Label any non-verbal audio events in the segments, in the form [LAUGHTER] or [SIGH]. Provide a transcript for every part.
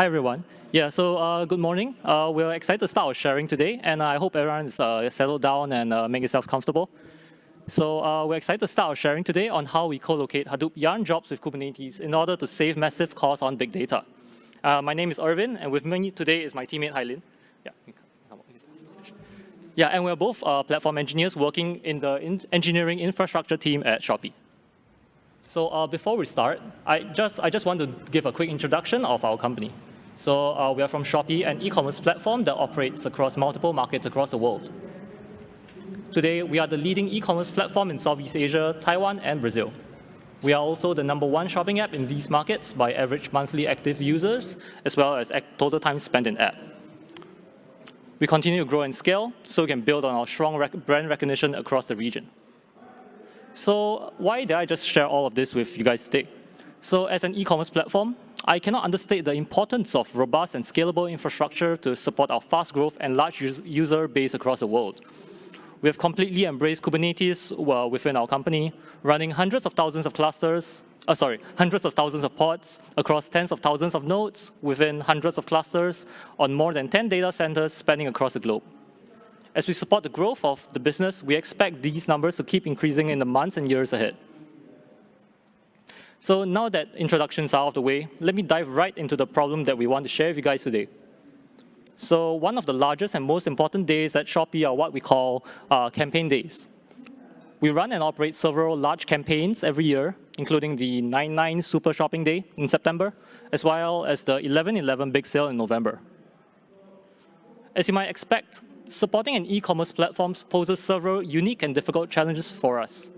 hi, everyone. Yeah, so uh, good morning. Uh, we're excited to start our sharing today, and I hope everyone is uh, settled down and uh, make yourself comfortable. So uh, we're excited to start our sharing today on how we co-locate Hadoop yarn jobs with Kubernetes in order to save massive costs on big data. Uh, my name is Irvin, and with me today is my teammate Hailin. Yeah. Yeah, and we're both platform engineers working in the in engineering infrastructure team at Shopee. So uh, before we start, I just, I just want to give a quick introduction of our company. So uh, we are from Shopee, an e-commerce platform that operates across multiple markets across the world. Today, we are the leading e-commerce platform in Southeast Asia, Taiwan, and Brazil. We are also the number one shopping app in these markets by average monthly active users, as well as total time spent in app. We continue to grow and scale, so we can build on our strong rec brand recognition across the region. So why did I just share all of this with you guys today? So as an e-commerce platform, I cannot understate the importance of robust and scalable infrastructure to support our fast growth and large user base across the world. We have completely embraced Kubernetes well, within our company, running hundreds of thousands of clusters, uh, sorry, hundreds of thousands of pods across tens of thousands of nodes within hundreds of clusters on more than 10 data centers spanning across the globe. As we support the growth of the business, we expect these numbers to keep increasing in the months and years ahead. So now that introductions are out of the way, let me dive right into the problem that we want to share with you guys today. So one of the largest and most important days at Shopee are what we call uh, campaign days. We run and operate several large campaigns every year, including the 9-9 Super Shopping Day in September, as well as the 11-11 Big Sale in November. As you might expect, supporting an e-commerce platform poses several unique and difficult challenges for us.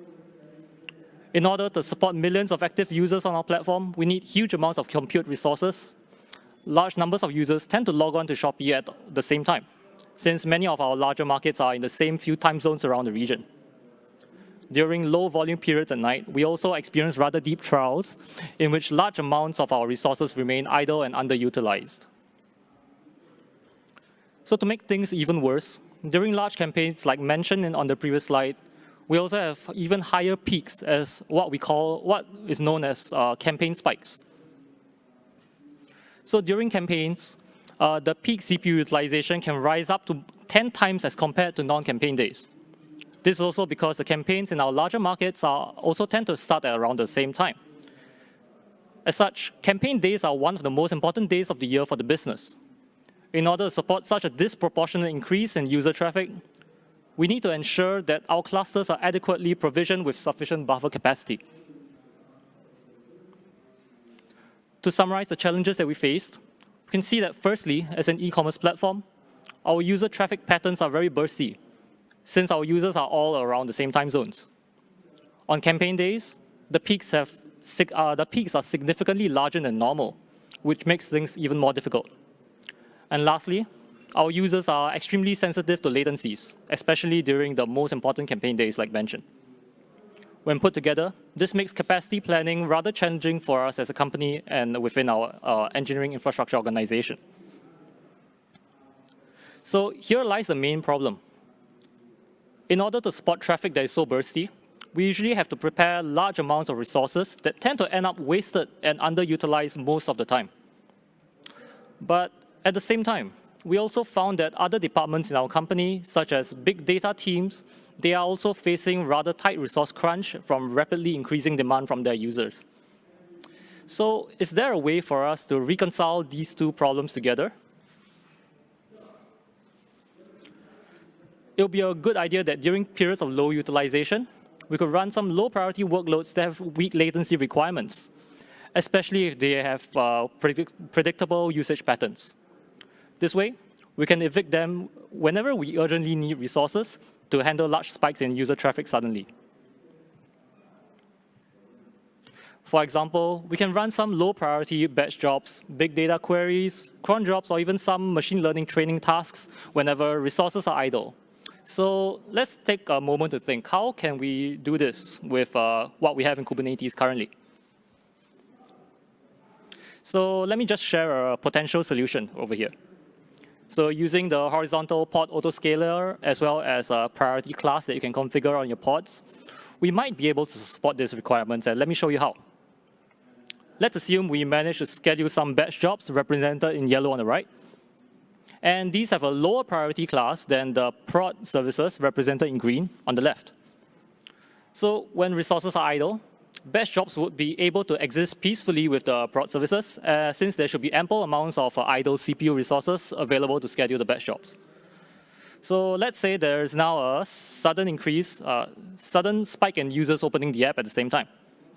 In order to support millions of active users on our platform, we need huge amounts of compute resources, large numbers of users tend to log on to Shopee at the same time, since many of our larger markets are in the same few time zones around the region. During low volume periods at night, we also experience rather deep trials in which large amounts of our resources remain idle and underutilized. So to make things even worse, during large campaigns like mentioned on the previous slide, we also have even higher peaks as what we call, what is known as uh, campaign spikes. So during campaigns, uh, the peak CPU utilization can rise up to 10 times as compared to non-campaign days. This is also because the campaigns in our larger markets are also tend to start at around the same time. As such, campaign days are one of the most important days of the year for the business. In order to support such a disproportionate increase in user traffic, we need to ensure that our clusters are adequately provisioned with sufficient buffer capacity. To summarize the challenges that we faced, we can see that firstly, as an e-commerce platform, our user traffic patterns are very bursty, since our users are all around the same time zones. On campaign days, the peaks, have, uh, the peaks are significantly larger than normal, which makes things even more difficult. And lastly, our users are extremely sensitive to latencies, especially during the most important campaign days like mentioned. When put together, this makes capacity planning rather challenging for us as a company and within our uh, engineering infrastructure organization. So here lies the main problem. In order to spot traffic that is so bursty, we usually have to prepare large amounts of resources that tend to end up wasted and underutilized most of the time. But at the same time, we also found that other departments in our company, such as big data teams, they are also facing rather tight resource crunch from rapidly increasing demand from their users. So is there a way for us to reconcile these two problems together? It would be a good idea that during periods of low utilization, we could run some low priority workloads that have weak latency requirements, especially if they have uh, predict predictable usage patterns. This way, we can evict them whenever we urgently need resources to handle large spikes in user traffic suddenly. For example, we can run some low priority batch jobs, big data queries, cron jobs, or even some machine learning training tasks whenever resources are idle. So let's take a moment to think, how can we do this with uh, what we have in Kubernetes currently? So let me just share a potential solution over here. So using the horizontal pod autoscaler as well as a priority class that you can configure on your pods, we might be able to support these requirements, and let me show you how. let's assume we manage to schedule some batch jobs represented in yellow on the right. And these have a lower priority class than the prod services represented in green on the left. So when resources are idle, batch jobs would be able to exist peacefully with the prod services, uh, since there should be ample amounts of uh, idle CPU resources available to schedule the batch jobs. So let's say there is now a sudden increase, uh, sudden spike in users opening the app at the same time.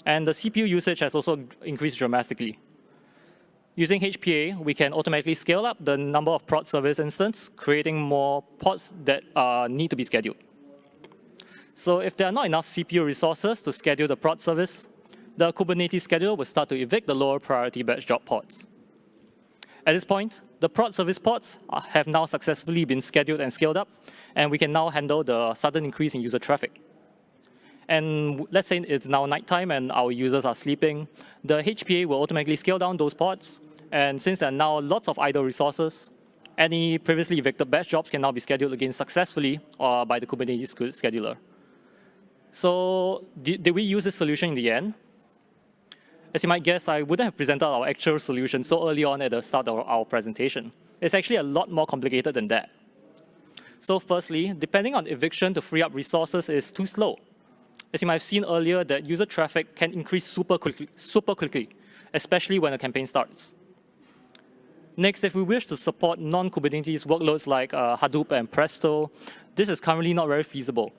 And the CPU usage has also increased dramatically. Using HPA, we can automatically scale up the number of prod service instances, creating more pods that uh, need to be scheduled. So if there are not enough CPU resources to schedule the prod service, the Kubernetes scheduler will start to evict the lower priority batch job pods. At this point, the prod service pods have now successfully been scheduled and scaled up, and we can now handle the sudden increase in user traffic. And let's say it's now nighttime and our users are sleeping, the HPA will automatically scale down those pods. And since there are now lots of idle resources, any previously evicted batch jobs can now be scheduled again successfully uh, by the Kubernetes scheduler. So did, did we use this solution in the end? As you might guess, I wouldn't have presented our actual solution so early on at the start of our presentation. It's actually a lot more complicated than that. So firstly, depending on eviction to free up resources is too slow. As you might have seen earlier, that user traffic can increase super quickly, super quickly, especially when a campaign starts. Next, if we wish to support non-Kubernetes workloads like uh, Hadoop and Presto, this is currently not very feasible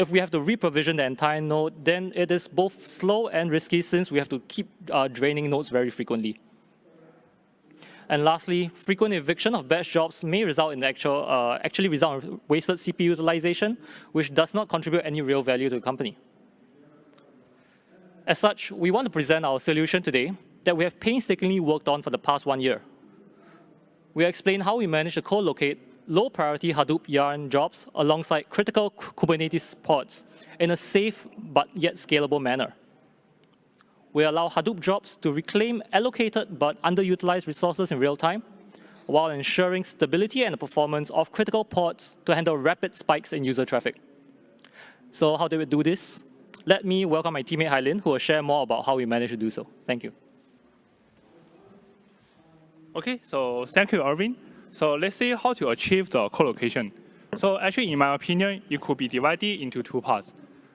if we have to reprovision the entire node, then it is both slow and risky since we have to keep uh, draining nodes very frequently. And lastly, frequent eviction of batch jobs may result in actual, uh, actually result in wasted CPU utilization, which does not contribute any real value to the company. As such, we want to present our solution today that we have painstakingly worked on for the past one year. We explain how we manage to co-locate low-priority Hadoop Yarn jobs alongside critical Kubernetes pods in a safe but yet scalable manner. We allow Hadoop jobs to reclaim allocated but underutilized resources in real time, while ensuring stability and performance of critical pods to handle rapid spikes in user traffic. So how do we do this? Let me welcome my teammate Hailin, who will share more about how we managed to do so. Thank you. Okay, so thank you, Irvin. So let's see how to achieve the co-location. So actually, in my opinion, it could be divided into two parts.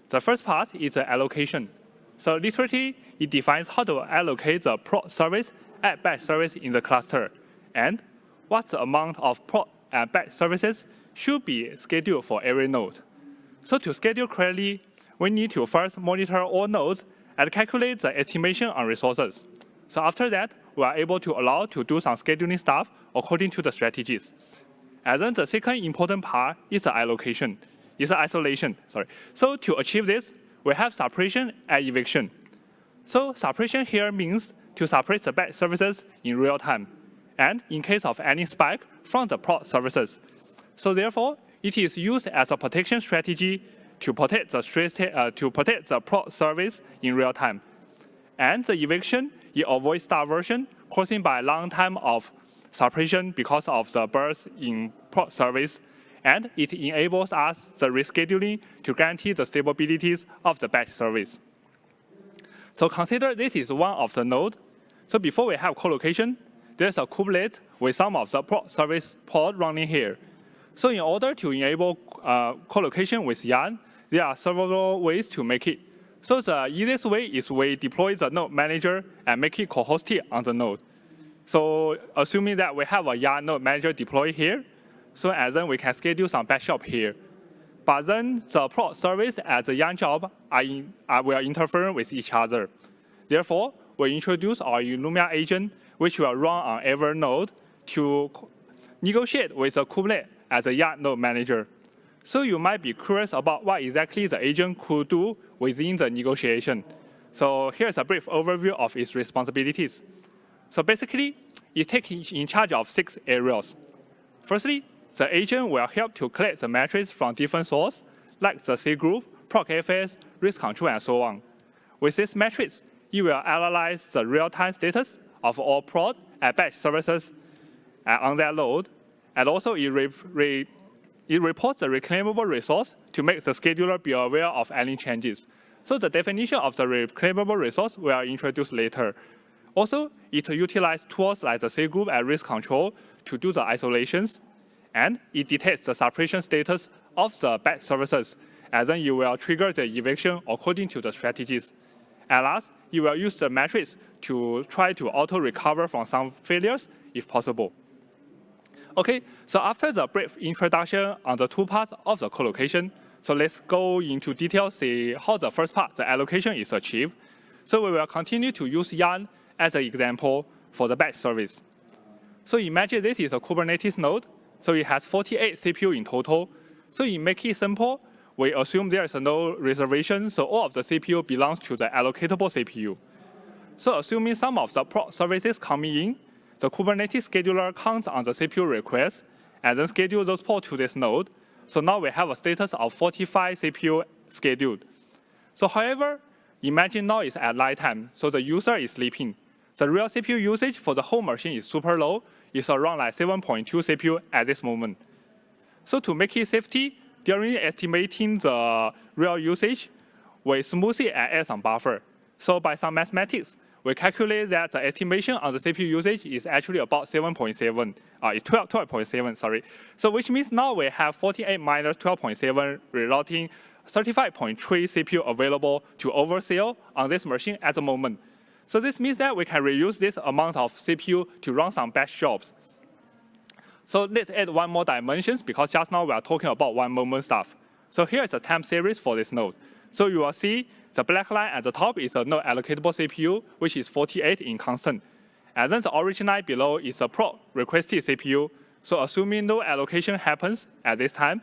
The first part is the allocation. So literally, it defines how to allocate the prod service and batch service in the cluster, and what the amount of prod and batch services should be scheduled for every node. So to schedule correctly, we need to first monitor all nodes and calculate the estimation on resources. So after that, we are able to allow to do some scheduling stuff according to the strategies. And then the second important part is the allocation, is the isolation, sorry. So to achieve this, we have suppression and eviction. So suppression here means to suppress the bad services in real time, and in case of any spike from the prod services. So therefore, it is used as a protection strategy to protect the uh, to protect the prod service in real time. And the eviction, it avoids diversion caused by long time of suppression because of the burst in service, and it enables us the rescheduling to guarantee the stabilities of the batch service. So consider this is one of the node. So before we have co-location, there's a kubelet with some of the service pod running here. So in order to enable uh, co-location with Yarn, there are several ways to make it. So the easiest way is we deploy the node manager and make it co-hosted on the node. So assuming that we have a Yarn node manager deployed here, so and then we can schedule some batch job here. But then the prod service and the Yarn job are, in, are will interfere with each other. Therefore, we introduce our Illumia agent, which will run on every node to negotiate with the Kubernetes as a Yarn node manager. So you might be curious about what exactly the agent could do within the negotiation. So here's a brief overview of its responsibilities. So basically, it takes in charge of six areas. Firstly, the agent will help to collect the metrics from different sources, like the C group, ProcFS, resctrl, and so on. With these metrics, it will analyze the real-time status of all prod and batch services uh, on their load, and also it, re re it reports the reclaimable resource to make the scheduler be aware of any changes. So the definition of the reclaimable resource will introduce later. Also, it utilizes tools like the cgroup and resctrl to do the isolations, and it detects the suppression status of the batch services, and then you will trigger the eviction according to the strategies. At last, you will use the metrics to try to auto-recover from some failures if possible. Okay, so after the brief introduction on the two parts of the collocation, so let's go into detail, see how the first part, the allocation, is achieved. So we will continue to use Yarn as an example for the batch service. So imagine this is a Kubernetes node. So it has 48 CPU in total. So in make it simple, we assume there is no reservation, so all of the CPU belongs to the allocatable CPU. So assuming some of the services coming in, the Kubernetes scheduler counts on the CPU request and then schedule those pods to this node. So now we have a status of 45 CPU scheduled. So however, imagine now it's at night time, so the user is sleeping. The real CPU usage for the whole machine is super low. It's around like 7.2 CPU at this moment. So to make it safety, during estimating the real usage, we smooth it and add some buffer. So by some mathematics, we calculate that the estimation on the CPU usage is actually about 7.7, uh, it's 12.7, 12 sorry. So which means now we have 48 minus 12.7, resulting 35.3 CPU available to oversell on this machine at the moment. So this means that we can reuse this amount of CPU to run some batch jobs. So let's add one more dimensions because just now we are talking about one moment stuff. So here is a time series for this node. So you will see the black line at the top is a node allocatable CPU, which is 48 in constant. And then the orange line below is a prod requested CPU. So assuming no allocation happens at this time,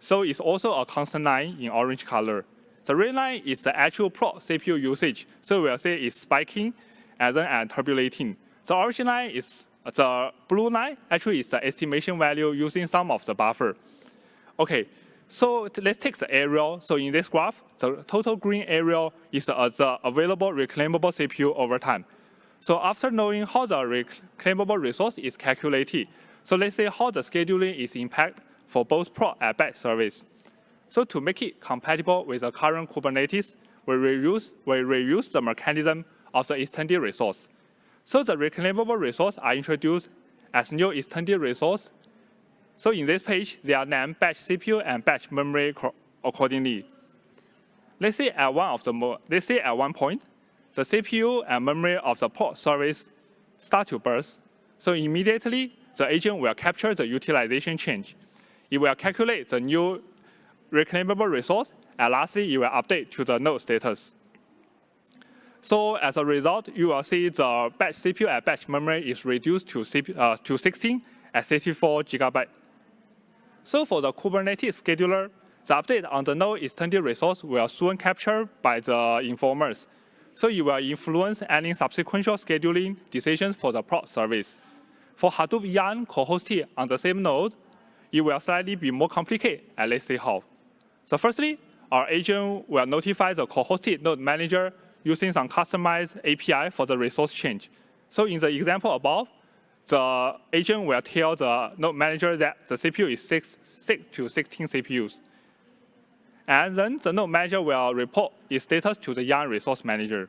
so it's also a constant line in orange color. The red line is the actual prod CPU usage. So we'll say it's spiking and then and turbulating. The orange line is the blue line actually is the estimation value using some of the buffer. Okay, so let's take the area. So in this graph, the total green area is the available reclaimable CPU over time. So after knowing how the reclaimable resource is calculated, so let's say how the scheduling is impact for both prod and batch service. So to make it compatible with the current Kubernetes, we reuse, we reuse the mechanism of the extended resource. So the reclaimable resource are introduced as new extended resource. So in this page, they are named batch CPU and batch memory accordingly. Let's say at one of the let's say at one point, the CPU and memory of the prod service start to burst. So immediately, the agent will capture the utilization change. It will calculate the new reclaimable resource, and lastly, it will update to the node status. So as a result, you will see the batch CPU and batch memory is reduced to, CPU, uh, to 16 at 64 gigabyte. So for the Kubernetes scheduler, the update on the node extended resource will soon captured by the informers. So it will influence any subsequent scheduling decisions for the prod service. For Hadoop Yarn co-hosted on the same node, it will slightly be more complicated, and let's see how. So firstly, our agent will notify the co-hosted node manager using some customized API for the resource change. So in the example above, the agent will tell the node manager that the CPU is 6, 6 to 16 CPUs. And then the node manager will report its status to the Yarn resource manager.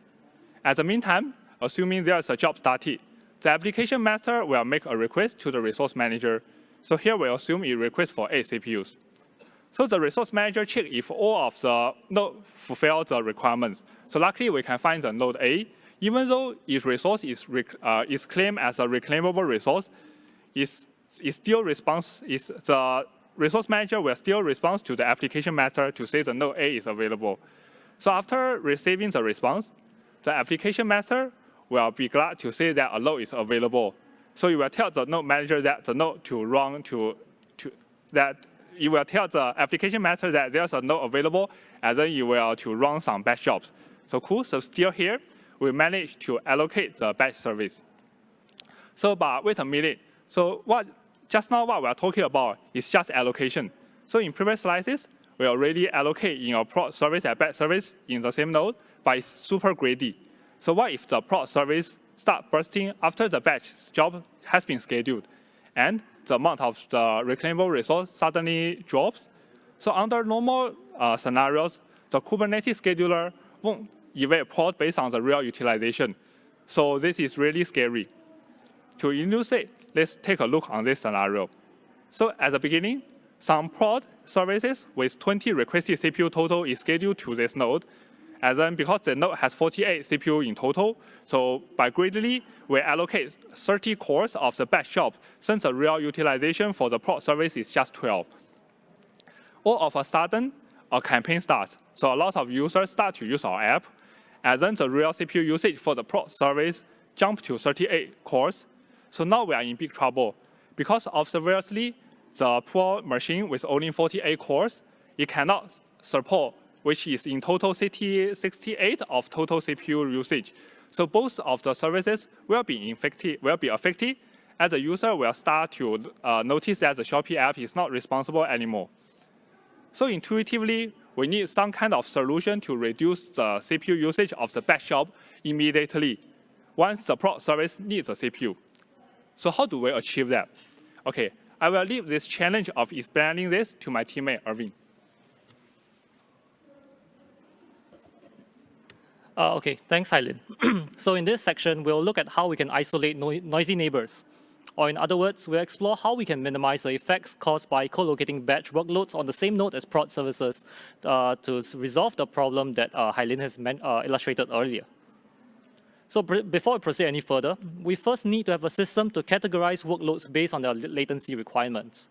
At the meantime, assuming there is a job started, the application master will make a request to the resource manager. So here we assume it requests for 8 CPUs. So the resource manager check if all of the node fulfill the requirements. So luckily we can find the node A. Even though its resource is, uh, is claimed as a reclaimable resource, is still response the resource manager will still respond to the application master to say the node A is available. So after receiving the response, the application master will be glad to say that a node is available. So you will tell the node manager that the node to run to, to that you will tell the application master that there's a node available, and then you will to run some batch jobs. So cool, so still here, we managed to allocate the batch service. So but wait a minute, so what just now what we are talking about is just allocation. So in previous slices, we already allocate in our prod service and batch service in the same node, but it's super greedy. So what if the prod service start bursting after the batch job has been scheduled? And the amount of the reclaimable resource suddenly drops. So under normal uh, scenarios, the Kubernetes scheduler won't prod based on the real utilization. So this is really scary. To illustrate, let's take a look on this scenario. So at the beginning, some prod services with 20 requested CPU total is scheduled to this node. And then because the node has 48 CPU in total, so by greatly, we allocate 30 cores of the batch job since the real utilization for the prod service is just 12. All of a sudden, a campaign starts. So a lot of users start to use our app, and then the real CPU usage for the prod service jumped to 38 cores. So now we are in big trouble. Because obviously, the poor machine with only 48 cores, it cannot support, which is in total 68 of total CPU usage. So both of the services will be infected, will be affected, and the user will start to uh, notice that the Shopee app is not responsible anymore. So intuitively, we need some kind of solution to reduce the CPU usage of the batch job immediately once the prod service needs a CPU. So how do we achieve that? Okay, I will leave this challenge of explaining this to my teammate Irvin. Uh, okay, thanks, Hailin. [CLEARS THROAT] so in this section, we'll look at how we can isolate no noisy neighbors. Or in other words, we'll explore how we can minimize the effects caused by co-locating batch workloads on the same node as prod services uh, to resolve the problem that uh, Hailin has uh, illustrated earlier. So before we proceed any further, we first need to have a system to categorize workloads based on their latency requirements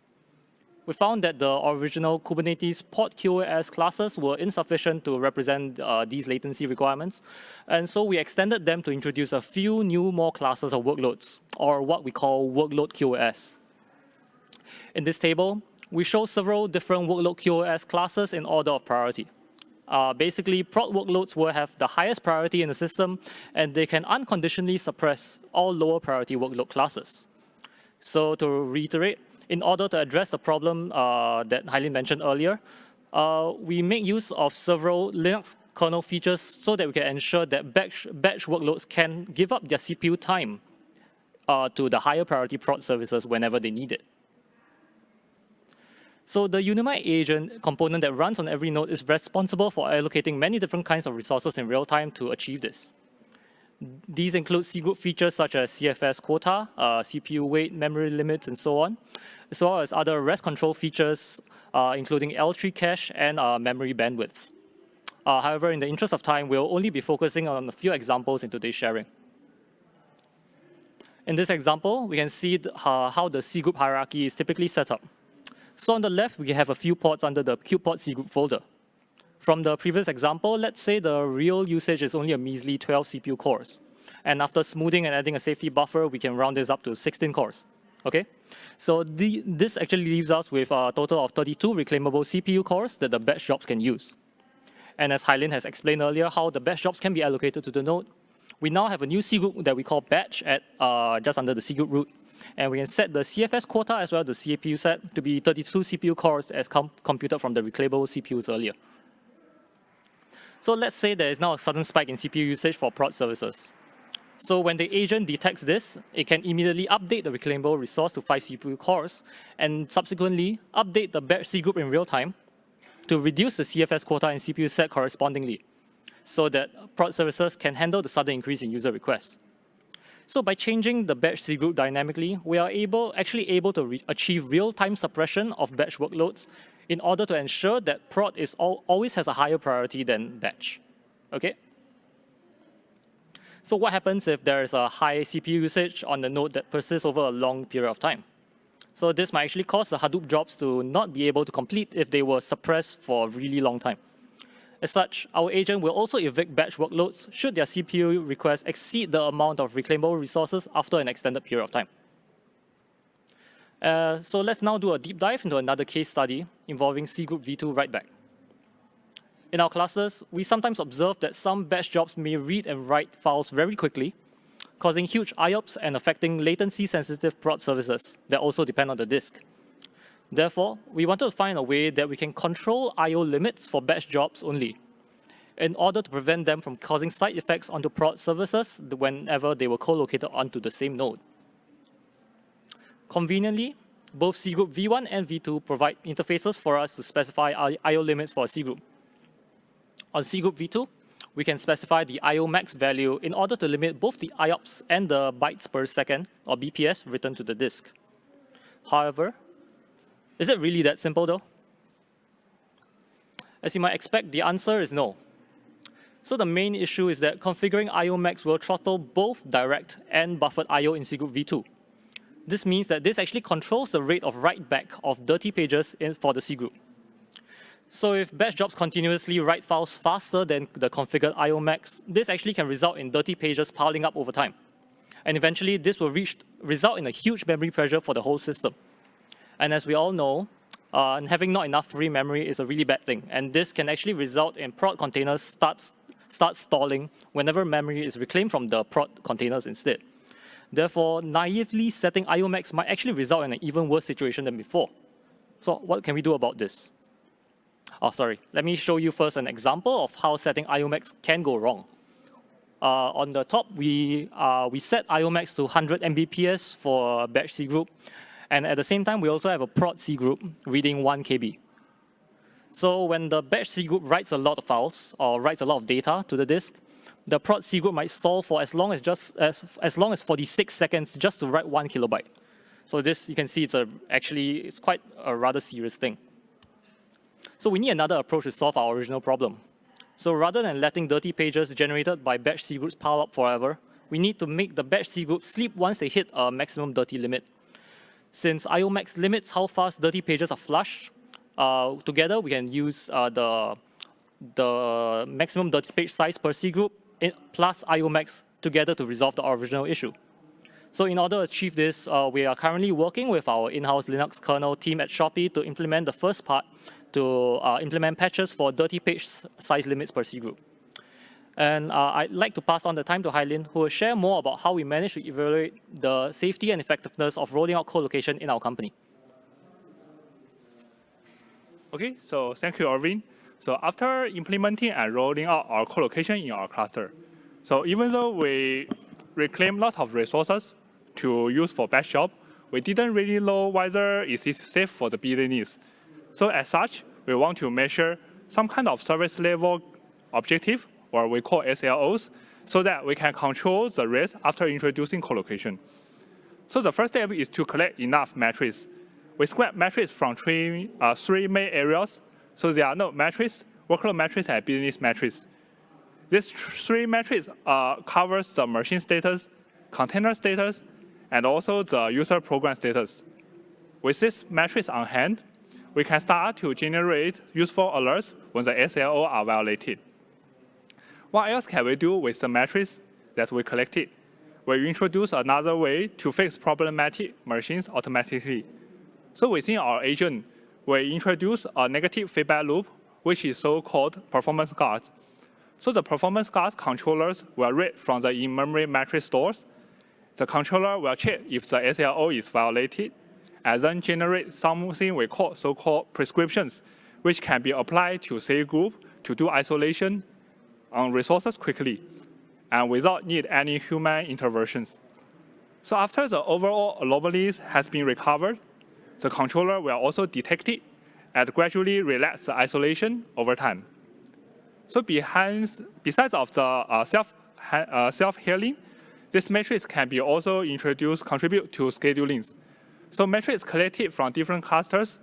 we found that the original Kubernetes pod QoS classes were insufficient to represent uh, these latency requirements. And so we extended them to introduce a few new more classes of workloads, or what we call workload QoS. In this table, we show several different workload QoS classes in order of priority. Uh, basically, prod workloads will have the highest priority in the system, and they can unconditionally suppress all lower priority workload classes. So to reiterate, in order to address the problem uh, that Hailin mentioned earlier, uh, we make use of several Linux kernel features so that we can ensure that batch, batch workloads can give up their CPU time uh, to the higher priority prod services whenever they need it. So the Unimind agent component that runs on every node is responsible for allocating many different kinds of resources in real time to achieve this. These include cgroup features such as CFS quota, uh, CPU weight, memory limits, and so on, as well as other resctrl features, uh, including L3 cache and uh, memory bandwidth. Uh, however, in the interest of time, we'll only be focusing on a few examples in today's sharing. In this example, we can see how the cgroup hierarchy is typically set up. So on the left, we have a few pods under the kubepods cgroup folder. From the previous example, let's say the real usage is only a measly 12 CPU cores. And after smoothing and adding a safety buffer, we can round this up to 16 cores. Okay, so the, this actually leaves us with a total of 32 reclaimable CPU cores that the batch jobs can use. And as Hailin has explained earlier, how the batch jobs can be allocated to the node, we now have a new C group that we call batch at uh, just under the C group root. And we can set the CFS quota as well as the CPU set to be 32 CPU cores as com computed from the reclaimable CPUs earlier. So let's say there is now a sudden spike in CPU usage for prod services. So when the agent detects this, it can immediately update the reclaimable resource to 5 CPU cores and subsequently update the batch C group in real time to reduce the CFS quota and CPU set correspondingly so that prod services can handle the sudden increase in user requests. So by changing the batch C group dynamically, we are able actually able to achieve real-time suppression of batch workloads in order to ensure that prod is all, always has a higher priority than batch. Okay? So what happens if there is a high CPU usage on the node that persists over a long period of time? So this might actually cause the Hadoop jobs to not be able to complete if they were suppressed for a really long time. As such, our agent will also evict batch workloads should their CPU requests exceed the amount of reclaimable resources after an extended period of time. Uh, so let's now do a deep dive into another case study involving cgroup v2 writeback. In our classes, we sometimes observe that some batch jobs may read and write files very quickly, causing huge IOPS and affecting latency-sensitive prod services that also depend on the disk. Therefore, we wanted to find a way that we can control I.O. limits for batch jobs only, in order to prevent them from causing side effects onto prod services whenever they were co-located onto the same node. Conveniently, both cgroup v1 and v2 provide interfaces for us to specify I.O. limits for a cgroup. On cgroup v2, we can specify the IO max value in order to limit both the IOPS and the bytes per second, or BPS, written to the disk. However, is it really that simple though? As you might expect, the answer is no. So the main issue is that configuring IO max will throttle both direct and buffered IO in cgroup v2. This means that this actually controls the rate of write back of dirty pages in, for the C group. So if batch jobs continuously write files faster than the configured IO max, this actually can result in dirty pages piling up over time. And eventually, this will reach, result in a huge memory pressure for the whole system. And as we all know, uh, having not enough free memory is a really bad thing. And this can actually result in prod containers start, start stalling whenever memory is reclaimed from the prod containers instead. Therefore, naively setting IO max might actually result in an even worse situation than before. So what can we do about this? Oh, sorry. Let me show you first an example of how setting IOMax can go wrong. Uh, on the top, we, uh, we set IOMax to 100 Mbps for batch C group. And at the same time, we also have a prod C group reading 1 KB. So when the batch C group writes a lot of files or writes a lot of data to the disk, the prod C group might stall for as long as just as, as long as 46 seconds just to write one kilobyte. So this, you can see it's a, actually, it's quite a rather serious thing. So we need another approach to solve our original problem. So rather than letting dirty pages generated by batch C groups pile up forever, we need to make the batch C group sleep once they hit a maximum dirty limit. Since IOMax limits how fast dirty pages are flushed, uh, together we can use uh, the, the maximum dirty page size per C group plus IOMax together to resolve the original issue. So in order to achieve this, uh, we are currently working with our in-house Linux kernel team at Shopee to implement the first part to uh, implement patches for dirty page size limits per C group. And uh, I'd like to pass on the time to Hailin, who will share more about how we managed to evaluate the safety and effectiveness of rolling out co-location in our company. Okay, so thank you, Irvin. So after implementing and rolling out our co-location in our cluster, so even though we reclaim lots of resources to use for batch job, we didn't really know whether it is safe for the business. So as such, we want to measure some kind of service level objective, or we call SLOs, so that we can control the risk after introducing co-location. So the first step is to collect enough metrics. We scrap metrics from three, uh, three main areas. So there are no metrics, workload metrics, and business metrics. These three metrics uh, covers the machine status, container status, and also the user program status. With these metrics on hand, we can start to generate useful alerts when the SLO are violated. What else can we do with the metrics that we collected? We introduce another way to fix problematic machines automatically. So within our agent, we introduce a negative feedback loop, which is so-called performance guards. So the performance guards controllers will read from the in-memory metric stores. The controller will check if the SLO is violated and then generate something we call so-called prescriptions, which can be applied to C group to do isolation on resources quickly and without need any human interventions. So after the overall anomalies has been recovered, the controller will also detect it and gradually relax the isolation over time. So behind, besides of the uh, self, uh, self-healing, this matrix can be also introduced, contribute to schedulings. So metrics collected from different clusters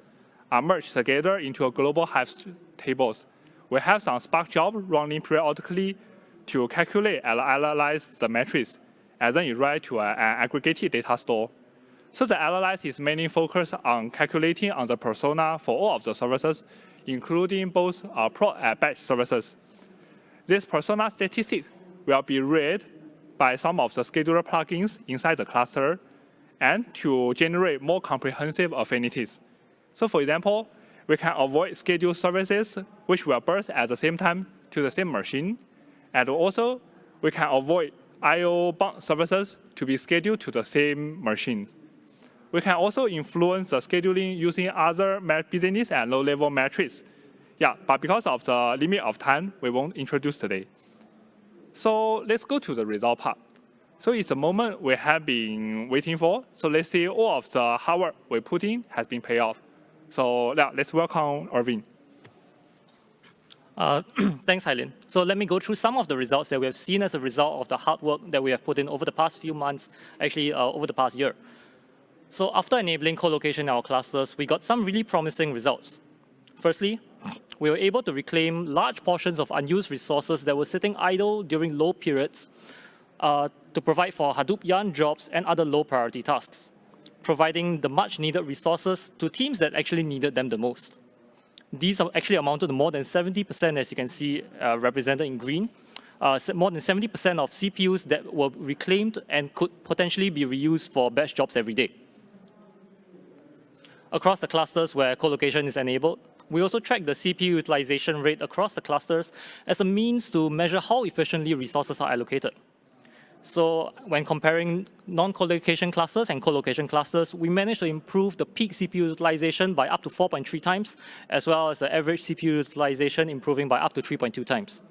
are merged together into a global Hive tables. We have some Spark job running periodically to calculate and analyze the metrics, and then it write to an aggregated data store. So the analysis is mainly focused on calculating on the persona for all of the services, including both uh, prod and batch services. This persona statistics will be read by some of the scheduler plugins inside the cluster and to generate more comprehensive affinities. So for example, we can avoid scheduled services which will burst at the same time to the same machine. And also, we can avoid I.O. bound services to be scheduled to the same machine. We can also influence the scheduling using other business and low-level metrics. Yeah, but because of the limit of time, we won't introduce today. So let's go to the result part. So it's a moment we have been waiting for. So let's see all of the hard work we put in has been paid off. So yeah, let's welcome Irvin. Uh, [CLEARS THROAT] thanks, Hailin. So let me go through some of the results that we have seen as a result of the hard work that we have put in over the past few months, actually uh, over the past year. So after enabling co-location in our clusters, we got some really promising results. Firstly, we were able to reclaim large portions of unused resources that were sitting idle during low periods uh, to provide for Hadoop Yarn jobs and other low priority tasks, providing the much needed resources to teams that actually needed them the most. These actually amounted to more than 70%, as you can see uh, represented in green, uh, more than 70% of CPUs that were reclaimed and could potentially be reused for batch jobs every day. Across the clusters where co-location is enabled, we also track the CPU utilization rate across the clusters as a means to measure how efficiently resources are allocated. So when comparing non-collocation clusters and collocation clusters, we managed to improve the peak CPU utilization by up to 4.3 times, as well as the average CPU utilization improving by up to 3.2 times.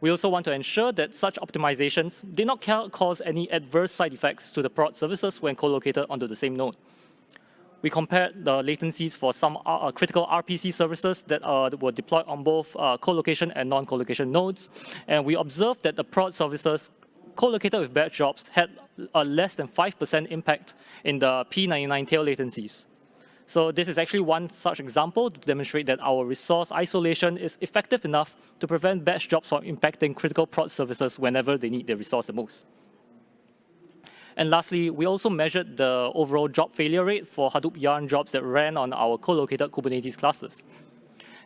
We also want to ensure that such optimizations did not cause any adverse side effects to the prod services when collocated onto the same node. We compared the latencies for some uh, critical RPC services that uh, were deployed on both uh, co-location and non-co-location nodes, and we observed that the prod services co-located with batch jobs had a less than 5% impact in the P99 tail latencies. So this is actually one such example to demonstrate that our resource isolation is effective enough to prevent batch jobs from impacting critical prod services whenever they need the resource the most. And lastly, we also measured the overall job failure rate for Hadoop Yarn jobs that ran on our co-located Kubernetes clusters.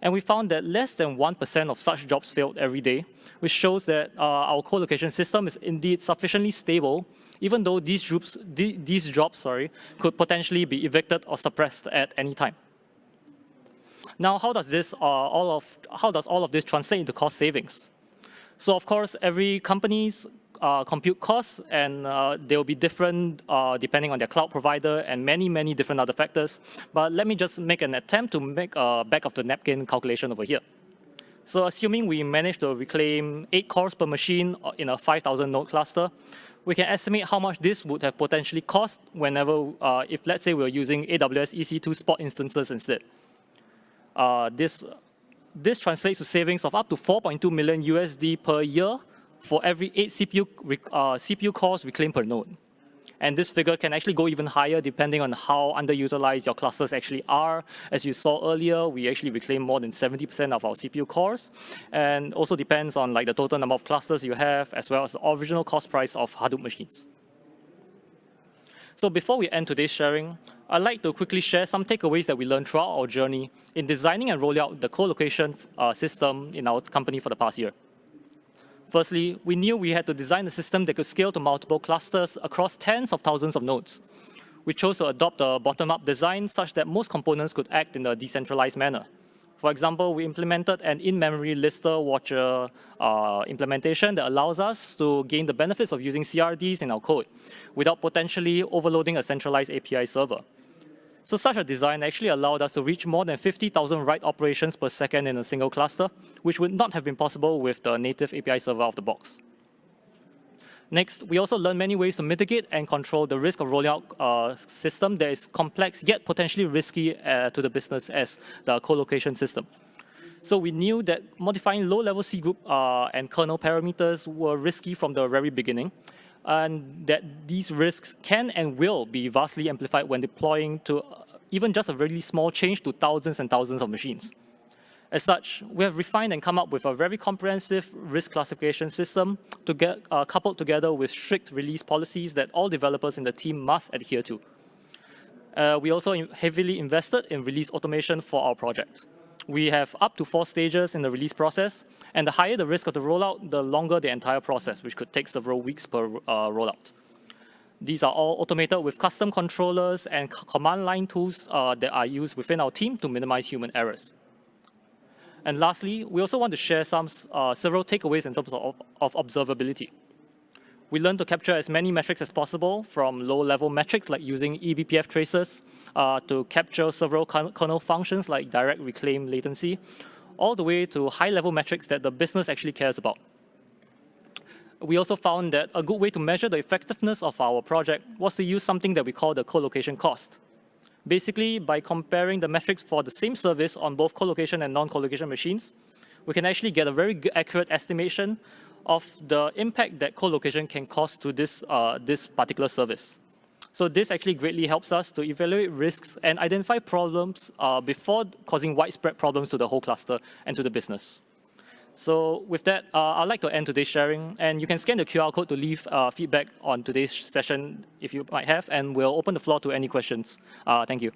And we found that less than 1% of such jobs failed every day, which shows that uh, our co-location system is indeed sufficiently stable, even though these, these jobs sorry, could potentially be evicted or suppressed at any time. Now, how does this uh, all of how does all of this translate into cost savings? So, of course, every company's uh, compute costs, and uh, they will be different uh, depending on their cloud provider and many, many different other factors. But let me just make an attempt to make a back of the napkin calculation over here. So assuming we manage to reclaim 8 cores per machine uh, in a 5,000 node cluster, we can estimate how much this would have potentially cost whenever, uh, if let's say we're using AWS EC2 spot instances instead. Uh, this, this translates to savings of up to 4.2 million USD per year for every eight CPU, uh, CPU cores reclaimed per node. And this figure can actually go even higher depending on how underutilized your clusters actually are. As you saw earlier, we actually reclaim more than 70% of our CPU cores. And also depends on like the total number of clusters you have, as well as the original cost price of Hadoop machines. So before we end today's sharing, I'd like to quickly share some takeaways that we learned throughout our journey in designing and rolling out the co-location uh, system in our company for the past year. Firstly, we knew we had to design a system that could scale to multiple clusters across tens of thousands of nodes. We chose to adopt a bottom-up design such that most components could act in a decentralized manner. For example, we implemented an in-memory lister watcher uh, implementation that allows us to gain the benefits of using CRDs in our code without potentially overloading a centralized API server. So such a design actually allowed us to reach more than 50,000 write operations per second in a single cluster, which would not have been possible with the native API server of the box. Next, we also learned many ways to mitigate and control the risk of rolling out a system that is complex yet potentially risky uh, to the business as the co-location system. So we knew that modifying low-level C group uh, and kernel parameters were risky from the very beginning, and that these risks can and will be vastly amplified when deploying to even just a really small change to thousands and thousands of machines. As such, we have refined and come up with a very comprehensive risk classification system to get, uh, coupled together with strict release policies that all developers in the team must adhere to. Uh, we also heavily invested in release automation for our project we have up to four stages in the release process, and the higher the risk of the rollout, the longer the entire process, which could take several weeks per uh, rollout. These are all automated with custom controllers and command line tools uh, that are used within our team to minimize human errors. And lastly, we also want to share some uh, several takeaways in terms of, of observability. We learn to capture as many metrics as possible from low-level metrics like using eBPF traces uh, to capture several kernel functions like direct reclaim latency, all the way to high-level metrics that the business actually cares about. We also found that a good way to measure the effectiveness of our project was to use something that we call the co-location cost. Basically, by comparing the metrics for the same service on both co-location and non-co-location machines, we can actually get a very accurate estimation of the impact that co-location can cause to this, uh, this particular service. So this actually greatly helps us to evaluate risks and identify problems uh, before causing widespread problems to the whole cluster and to the business. So with that, uh, I'd like to end today's sharing, and you can scan the QR code to leave uh, feedback on today's session if you might have, and we'll open the floor to any questions. Uh, thank you.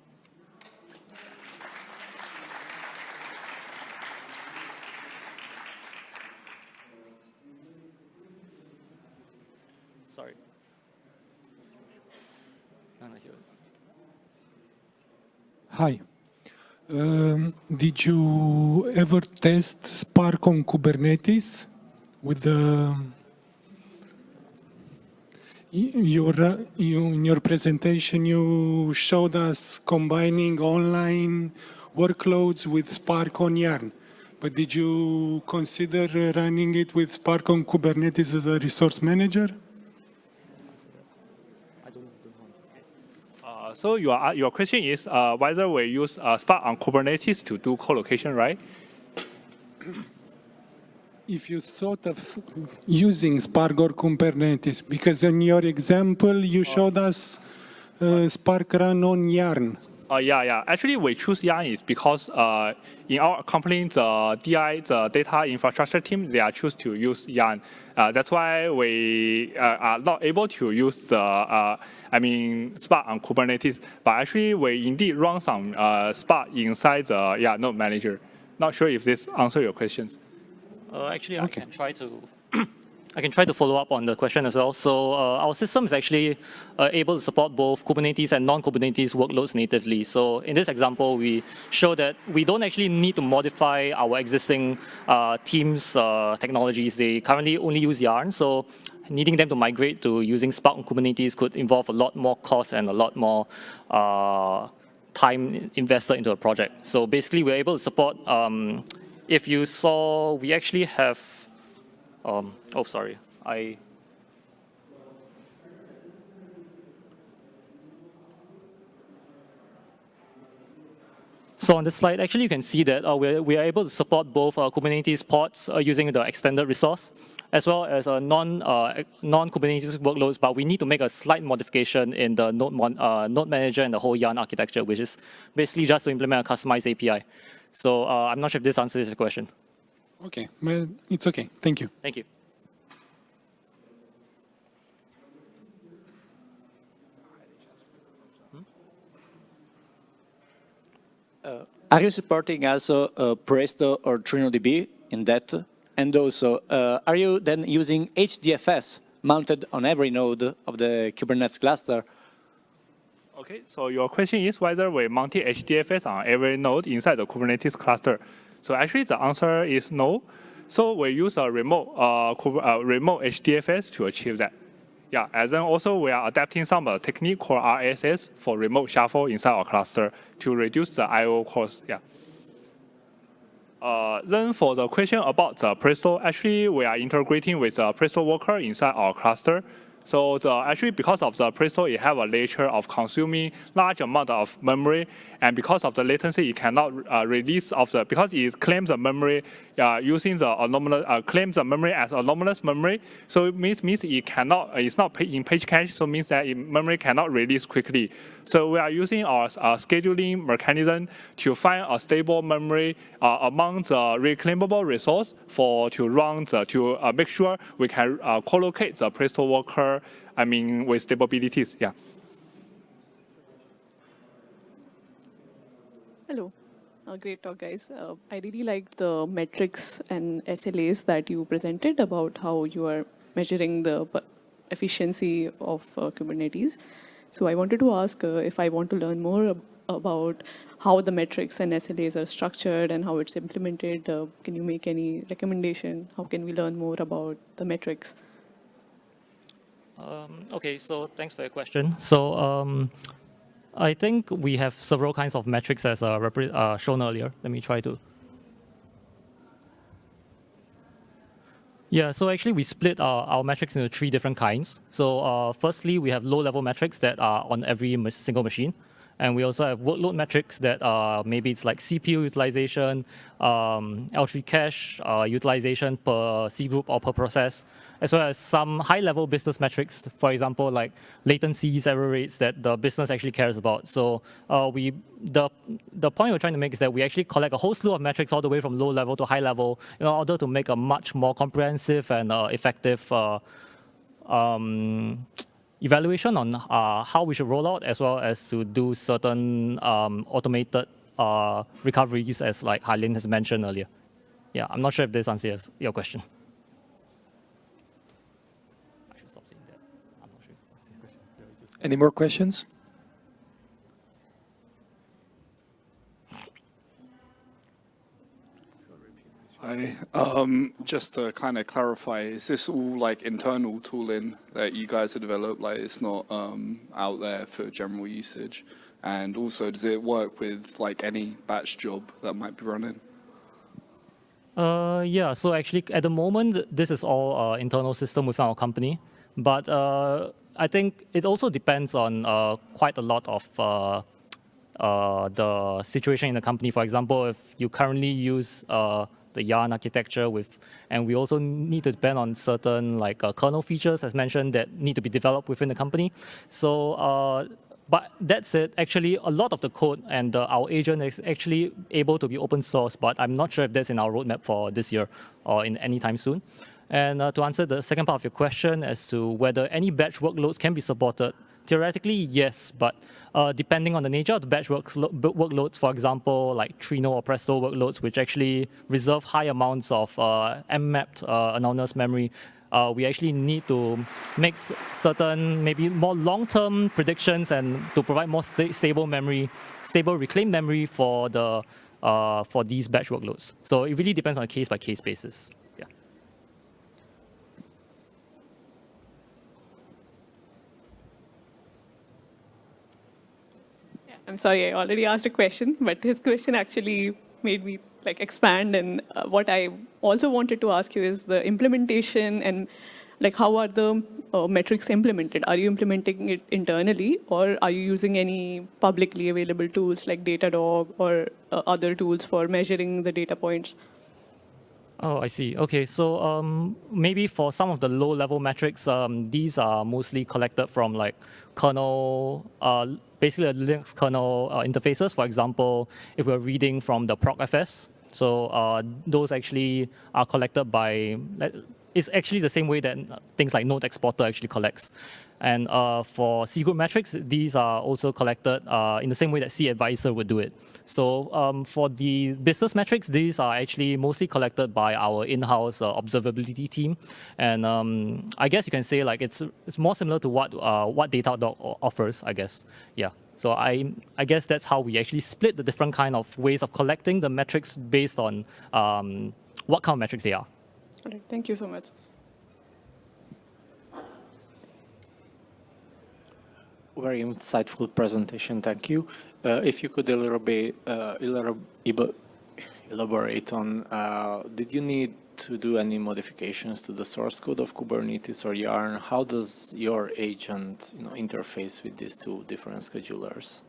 Sorry. Hi. Um, did you ever test Spark on Kubernetes with um, the your, uh, you, in your presentation you showed us combining online workloads with Spark on Yarn. But did you consider uh, running it with Spark on Kubernetes as a resource manager? So your, uh, your question is uh, whether we use uh, Spark on Kubernetes to do co-location, right? [CLEARS THROAT] If you thought of using Spark or Kubernetes, because in your example, you showed us uh, Spark run on Yarn. Uh, yeah, yeah. Actually, we choose Yarn is because uh, in our company, the DI, the data infrastructure team, they are choose to use Yarn. Uh, that's why we uh, are not able to use the, uh, I mean, Spark on Kubernetes. But actually, we indeed run some uh, Spark inside the yeah node manager. Not sure if this answer your questions. actually, okay. I can try to [CLEARS THROAT] I can try to follow up on the question as well. So uh, our system is actually uh, able to support both Kubernetes and non-Kubernetes workloads natively. So in this example, we show that we don't actually need to modify our existing uh, Teams uh, technologies. They currently only use Yarn. So needing them to migrate to using Spark on Kubernetes could involve a lot more cost and a lot more uh, time invested into a project. So basically, we're able to support, um, if you saw, we actually have um, oh, sorry. I So on this slide, actually, you can see that uh, we're, we are able to support both uh, Kubernetes pods uh, using the extended resource, as well as a non, uh, non-Kubernetes workloads, but we need to make a slight modification in the node, uh, node manager and the whole Yarn architecture, which is basically just to implement a customized API. So uh, I'm not sure if this answers the question. Okay, it's okay. Thank you. Thank you. Uh, are you supporting also uh, Presto or TrinoDB in that? And also, uh, are you then using HDFS mounted on every node of the Kubernetes cluster? Okay, so your question is whether we mounted HDFS on every node inside the Kubernetes cluster. So actually the answer is no. So we use a remote, uh, uh, remote HDFS to achieve that. Yeah, and then also we are adapting some uh, technique called RSS for remote shuffle inside our cluster to reduce the I.O. cost. Yeah. Uh, then for the question about the Presto, actually we are integrating with the Presto worker inside our cluster so the, actually, because of the Presto, it have a nature of consuming large amount of memory, and because of the latency, it cannot uh, release of the because it claims the memory uh, using the anonymous uh, claims the memory as anonymous memory. So it means means it cannot it's not in page cache. So means that memory cannot release quickly. So we are using our, our scheduling mechanism to find a stable memory uh, among the reclaimable resource for to run the, to uh, make sure we can uh, collocate the Presto worker. I mean with stabilities. Yeah. Hello. Uh, great talk, guys. Uh, I really liked the metrics and SLAs that you presented about how you are measuring the efficiency of uh, Kubernetes. So I wanted to ask uh, if I want to learn more ab about how the metrics and SLAs are structured and how it's implemented. Uh, can you make any recommendation? How can we learn more about the metrics? Um, okay, so thanks for your question. So um, I think we have several kinds of metrics as uh, uh, shown earlier. Let me try to. Yeah, so actually we split our, our metrics into three different kinds. So uh, firstly, we have low-level metrics that are on every single machine. And we also have workload metrics that are maybe it's like CPU utilization, um, L3 cache uh, utilization per C group or per process, as well as some high-level business metrics, for example, like latencies, error rates that the business actually cares about. So uh, we, the, the point we're trying to make is that we actually collect a whole slew of metrics all the way from low level to high level in order to make a much more comprehensive and uh, effective uh, um, evaluation on uh, how we should roll out, as well as to do certain um, automated uh, recoveries, as like Hailin has mentioned earlier. Yeah, I'm not sure if this answers your question. Any more questions? Hi. Um, just to kind of clarify, is this all like internal tooling that you guys have developed? Like it's not um, out there for general usage? And also, does it work with like any batch job that might be running? Uh, yeah, so actually at the moment, this is all uh, internal system within our company. But uh, I think it also depends on uh, quite a lot of uh, uh, the situation in the company. For example, if you currently use uh, the Yarn architecture with, and we also need to depend on certain like uh, kernel features, as mentioned, that need to be developed within the company. So, uh, but that said, actually, a lot of the code and our agent is actually able to be open source, but I'm not sure if that's in our roadmap for this year or in any time soon. And uh, to answer the second part of your question as to whether any batch workloads can be supported, theoretically, yes, but uh, depending on the nature of the batch workloads, for example, like Trino or Presto workloads, which actually reserve high amounts of uh, uh, anonymous memory, uh, we actually need to make certain maybe more long-term predictions and to provide more sta stable memory, stable reclaimed memory for the uh, for these batch workloads. So it really depends on a case-by-case -case basis. I'm sorry, I already asked a question, but his question actually made me like expand. And uh, what I also wanted to ask you is the implementation and like how are the uh, metrics implemented? Are you implementing it internally or are you using any publicly available tools like Datadog or uh, other tools for measuring the data points? Oh, I see. Okay, so um, maybe for some of the low-level metrics, um, these are mostly collected from like kernel, uh, basically a Linux kernel uh, interfaces. For example, if we're reading from the procfs, so uh, those actually are collected by, it's actually the same way that things like Node Exporter actually collects. And uh, for C-group metrics, these are also collected uh, in the same way that cAdvisor would do it. So um, for the business metrics, these are actually mostly collected by our in-house uh, observability team. And um, I guess you can say like it's, it's more similar to what, uh, what Datadog offers, I guess. Yeah. So I, I guess that's how we actually split the different kind of ways of collecting the metrics based on um, what kind of metrics they are. Right, thank you so much. Very insightful presentation, thank you. Uh, if you could a elaborate, uh, elaborate on, uh, did you need to do any modifications to the source code of Kubernetes or Yarn? How does your agent you know, interface with these two different schedulers?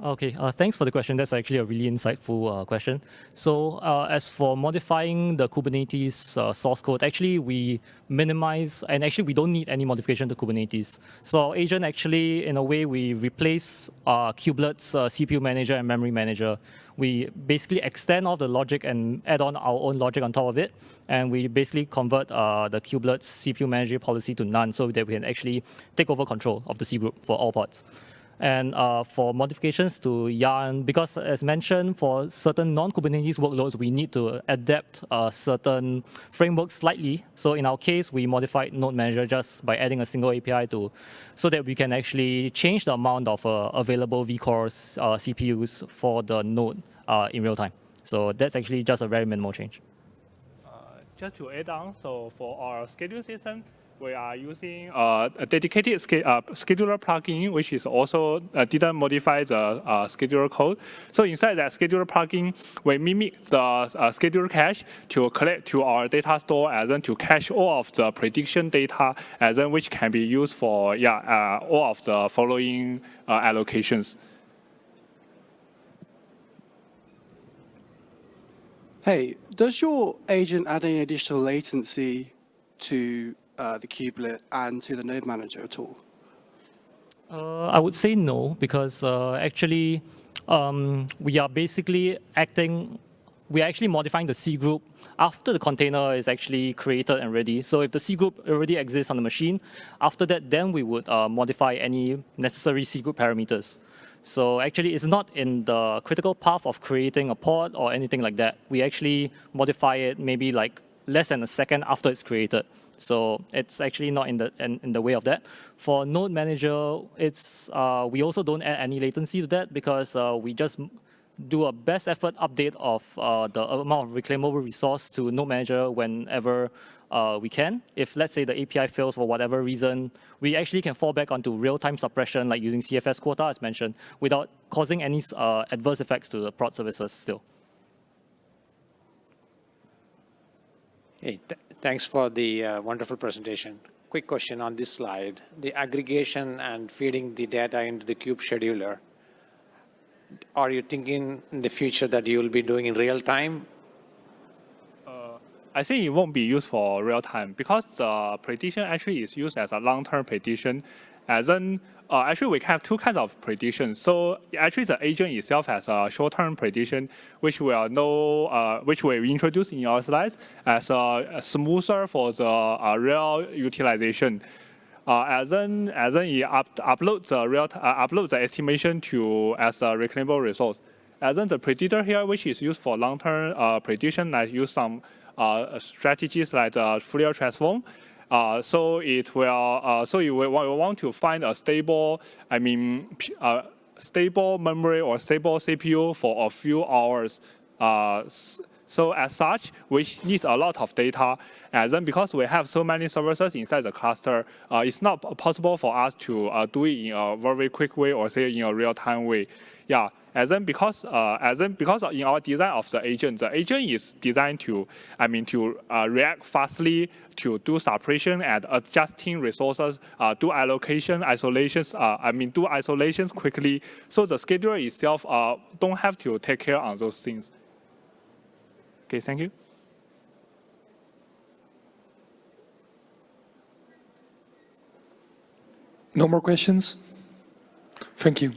Okay, uh, thanks for the question. That's actually a really insightful uh, question. So uh, as for modifying the Kubernetes uh, source code, actually we minimize, and actually we don't need any modification to Kubernetes. So agent actually, in a way, we replace uh, kubelets uh, CPU manager and memory manager. We basically extend all the logic and add on our own logic on top of it. And we basically convert the kubelets CPU manager policy to none so that we can actually take over control of the C group for all pods and uh, for modifications to Yarn, because as mentioned, for certain non-Kubernetes workloads, we need to adapt uh, certain frameworks slightly. So in our case, we modified Node Manager just by adding a single API to, so that we can actually change the amount of uh, available vCores uh, CPUs for the node uh, in real time. So that's actually just a very minimal change. Just to add on, so for our schedule system, we are using uh, a dedicated sch uh, scheduler plugin, which is also uh, didn't modify the uh, scheduler code. So inside that scheduler plugin, we mimic the uh, scheduler cache to collect to our data store and then to cache all of the prediction data and then which can be used for yeah uh, all of the following allocations. Hey, does your agent add any additional latency to uh, the kubelet and to the node manager at all? Uh, I would say no, because uh, actually um, we are basically acting, we are actually modifying the C group after the container is actually created and ready. So if the C group already exists on the machine, after that, then we would uh, modify any necessary C group parameters. So actually, it's not in the critical path of creating a pod or anything like that. We actually modify it maybe like less than a second after it's created. So it's actually not in the in, in the way of that. For Node Manager, it's uh, we also don't add any latency to that because uh, we just do a best effort update of uh, the amount of reclaimable resource to Node Manager whenever uh, we can. If let's say the API fails for whatever reason, we actually can fall back onto real-time suppression like using CFS quota as mentioned without causing any uh, adverse effects to the prod services still. Hey, th thanks for the uh, wonderful presentation. Quick question on this slide. The aggregation and feeding the data into the kube-scheduler, are you thinking in the future that you will be doing in real time? Uh, I think it won't be used for real time because the prediction actually is used as a long-term prediction. As in, uh, actually we have two kinds of predictions. So actually the agent itself has a short-term prediction, which we will know, uh, which we introduce in our slides as a, a smoother for the uh, real utilization. Uh, as then, as then it up, uploads the real uh, upload the estimation to as a reclaimable resource. As then the predictor here, which is used for long-term uh, prediction, I use some strategies like the Fourier transform. Uh, so it will, uh, so you will want to find a stable, I mean, uh, stable memory or stable CPU for a few hours. Uh, so as such, we need a lot of data. And then because we have so many services inside the cluster, uh, it's not possible for us to do it in a very quick way or say in a real-time way. Yeah, and then because uh, and then because in our design of the agent, the agent is designed to, I mean, to uh, react fastly, to do separation and adjusting resources, uh, do allocation, isolations. Uh, I mean, do isolations quickly. So the scheduler itself uh, don't have to take care on those things. Okay, thank you. No more questions? Thank you.